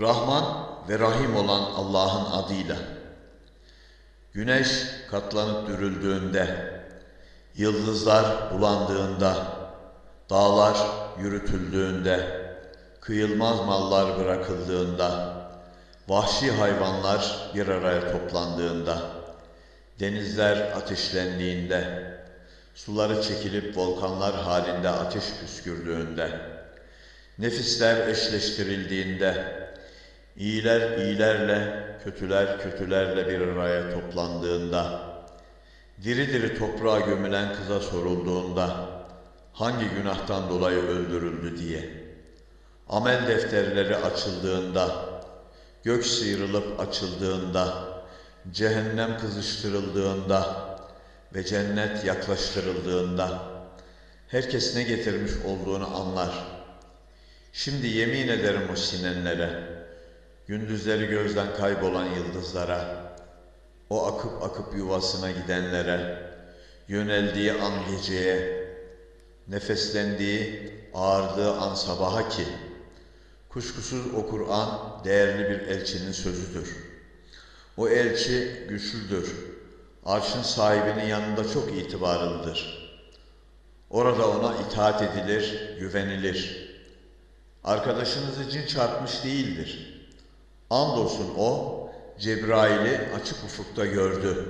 Rahman ve Rahim olan Allah'ın adıyla. Güneş katlanıp dürüldüğünde, yıldızlar bulandığında, dağlar yürütüldüğünde, kıyılmaz mallar bırakıldığında, vahşi hayvanlar bir araya toplandığında, denizler ateşlendiğinde, suları çekilip volkanlar halinde ateş püskürdüğünde, nefisler eşleştirildiğinde, iyiler iyilerle, kötüler kötülerle bir araya toplandığında, diri diri toprağa gömülen kıza sorulduğunda, hangi günahtan dolayı öldürüldü diye, amel defterleri açıldığında, gök sıyrılıp açıldığında, cehennem kızıştırıldığında ve cennet yaklaştırıldığında, herkes ne getirmiş olduğunu anlar. Şimdi yemin ederim o sinenlere, gündüzleri gözden kaybolan yıldızlara, o akıp akıp yuvasına gidenlere, yöneldiği an geceye, nefeslendiği, ağardığı an sabaha ki, kuşkusuz o Kur'an değerli bir elçinin sözüdür. O elçi güçlüdür. Arşın sahibinin yanında çok itibarlıdır. Orada ona itaat edilir, güvenilir. Arkadaşınızı cin çarpmış değildir. Andolsun o, Cebrail'i açık ufukta gördü.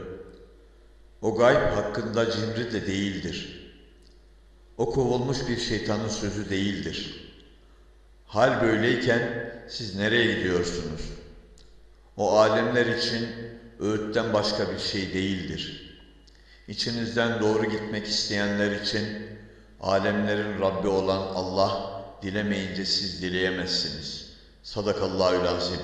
O gayb hakkında cimri de değildir. O kovulmuş bir şeytanın sözü değildir. Hal böyleyken siz nereye gidiyorsunuz? O alemler için öğütten başka bir şey değildir. İçinizden doğru gitmek isteyenler için alemlerin Rabbi olan Allah dilemeyince siz dileyemezsiniz. Sadakallahü lazim.